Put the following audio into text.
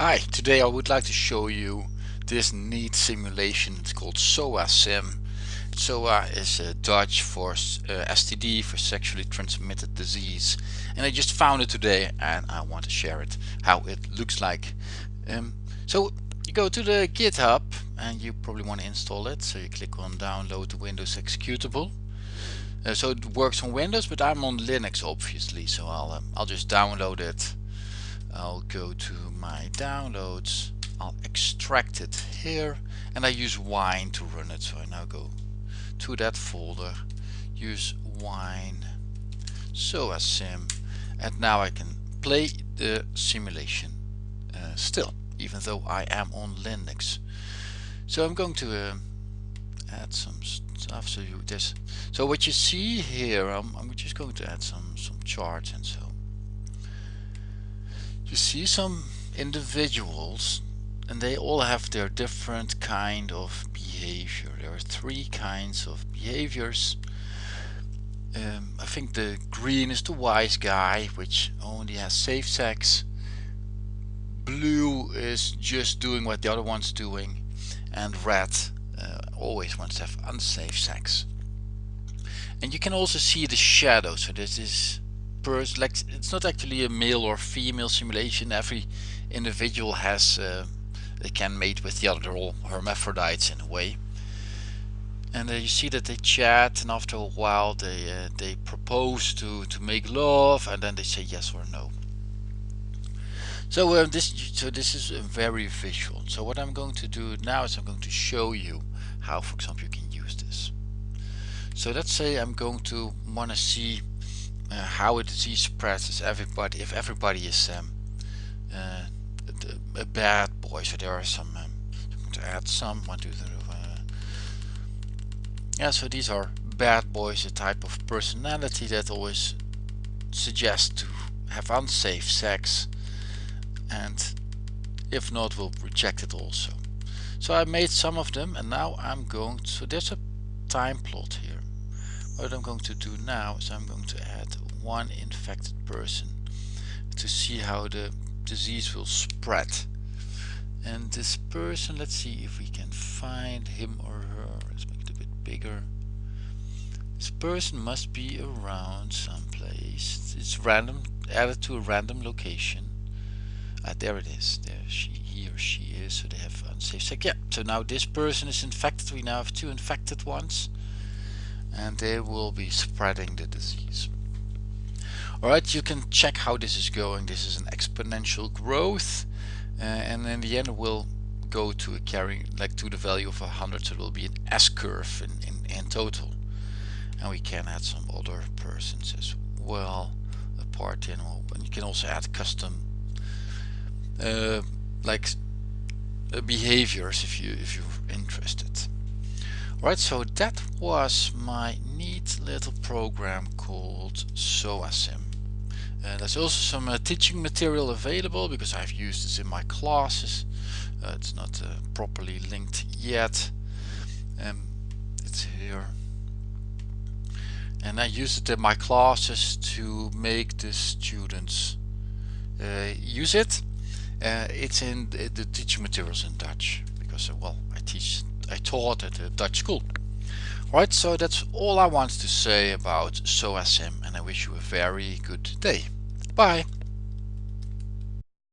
Hi, today I would like to show you this neat simulation. It's called SOA Sim. SOA is uh, Dutch for uh, STD, for sexually transmitted disease. And I just found it today and I want to share it, how it looks like. Um, so you go to the GitHub and you probably want to install it. So you click on download the Windows executable. Uh, so it works on Windows, but I'm on Linux obviously, so I'll, um, I'll just download it I'll go to my downloads. I'll extract it here. And I use wine to run it. So I now go to that folder. Use wine. SOA sim and now I can play the simulation uh, still even though I am on Linux. So I'm going to uh, add some stuff. So you this so what you see here I'm, I'm just going to add some some charts and so you see some individuals and they all have their different kind of behavior. There are three kinds of behaviors. Um, I think the green is the wise guy which only has safe sex. Blue is just doing what the other one's doing and red uh, always wants to have unsafe sex. And you can also see the shadow so this is person like it's not actually a male or female simulation. Every individual has uh, they can mate with the other all hermaphrodites in a way. And uh, you see that they chat and after a while they uh, they propose to to make love and then they say yes or no. So uh, this so this is very visual. So what I'm going to do now is I'm going to show you how for example you can use this. So let's say I'm going to want to see uh, how a disease spreads is everybody if everybody is um, uh, a, a, bad boy. So there are some um, I'm going to add some one two three uh, yeah so these are bad boys a type of personality that always suggests to have unsafe sex and if not will reject it also. So I made some of them and now I'm going to there's a time plot here what I'm going to do now is I'm going to add one infected person to see how the disease will spread. And this person let's see if we can find him or her. Let's make it a bit bigger. This person must be around someplace. It's random added to a random location. Ah there it is. There she he or she is so they have unsafe. Sex yeah so now this person is infected. We now have two infected ones and they will be spreading the disease. Alright, you can check how this is going. This is an exponential growth uh, and in the end we'll go to a carrying like to the value of 100 so it will be an S-curve in, in, in total and we can add some other persons as well apart in and you can also add custom uh, like uh, behaviors if you if you're interested Right, so that was my neat little program called SOASIM. Uh, there's also some uh, teaching material available because I've used this in my classes. Uh, it's not uh, properly linked yet. Um, it's here. And I use it in my classes to make the students uh, use it. Uh, it's in the, the teaching materials in Dutch because, well, I teach I taught at a Dutch school. Right, so that's all I wanted to say about SOASIM and I wish you a very good day. Bye!